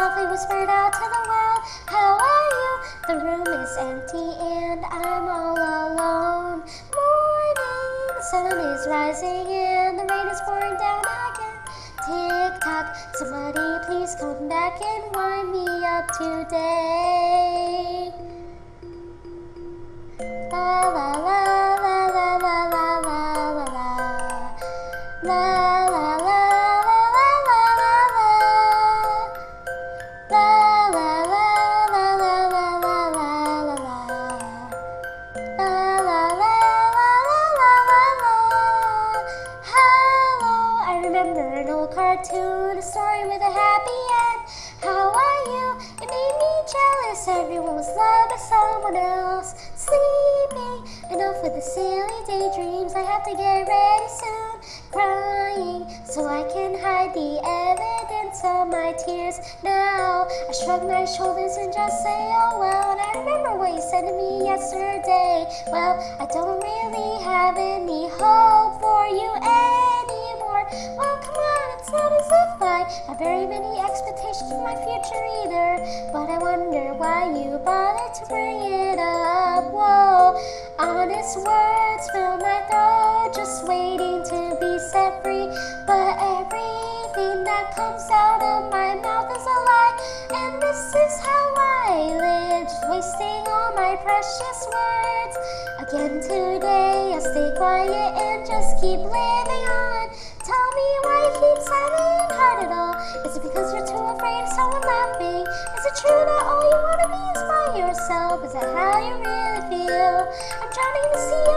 softly whispered out to the world, How are you? The room is empty and I'm all alone. Morning, the sun is rising and the rain is pouring down again. Tick tock, somebody please come back and wind me up today. La la la la la la la la la la. Remember an old cartoon, a story with a happy end. How are you? It made me jealous. Everyone was loved by someone else. Sleeping. Enough with the silly daydreams. I have to get ready soon. Crying so I can hide the evidence of my tears. Now I shrug my shoulders and just say, oh well. And I remember what you said to me yesterday. Well, I don't really have any hope for you anymore. Have very many expectations for my future either. But I wonder why you bothered to bring it up. Whoa, honest words fill my throat, just waiting to be set free. But everything that comes out of my mouth is a lie, and this is how I live, wasting all my precious words. Again today, I'll stay quiet and just keep living on. Is it because you're too afraid of someone laughing? Is it true that all you wanna be is by yourself? Is that how you really feel? I'm drowning in the